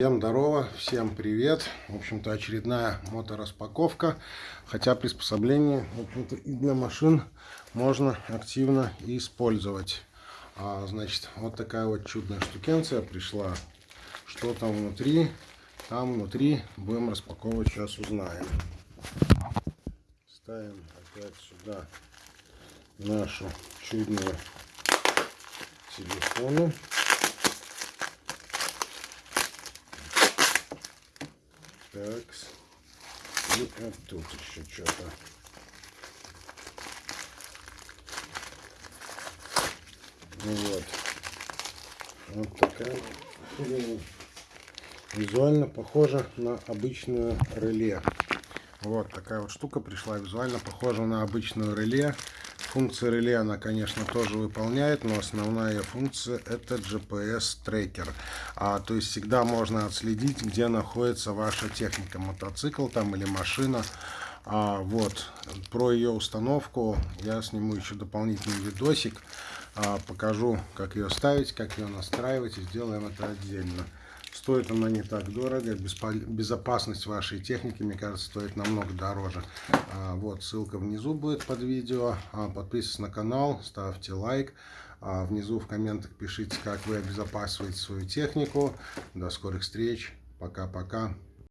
Всем здорово, всем привет. В общем-то, очередная мотораспаковка. Хотя приспособление, в и для машин можно активно использовать. А, значит, вот такая вот чудная штукенция пришла. Что там внутри? Там внутри будем распаковывать, сейчас узнаем. Ставим опять сюда нашу чудную телефоны. Так. И вот тут еще что-то. Ну вот. Вот такая Визуально похожа на обычную реле. Вот такая вот штука пришла. Визуально похожа на обычную реле. Функция реле она, конечно, тоже выполняет, но основная ее функция это GPS-трекер. А, то есть всегда можно отследить, где находится ваша техника, мотоцикл там или машина. А, вот, про ее установку я сниму еще дополнительный видосик. А, покажу, как ее ставить, как ее настраивать и сделаем это отдельно. Стоит она не так дорого. Безопасность вашей техники, мне кажется, стоит намного дороже. А, вот ссылка внизу будет под видео. А, подписывайтесь на канал, ставьте лайк. А, внизу в комментах пишите, как вы обезопасиваете свою технику. До скорых встреч. Пока-пока.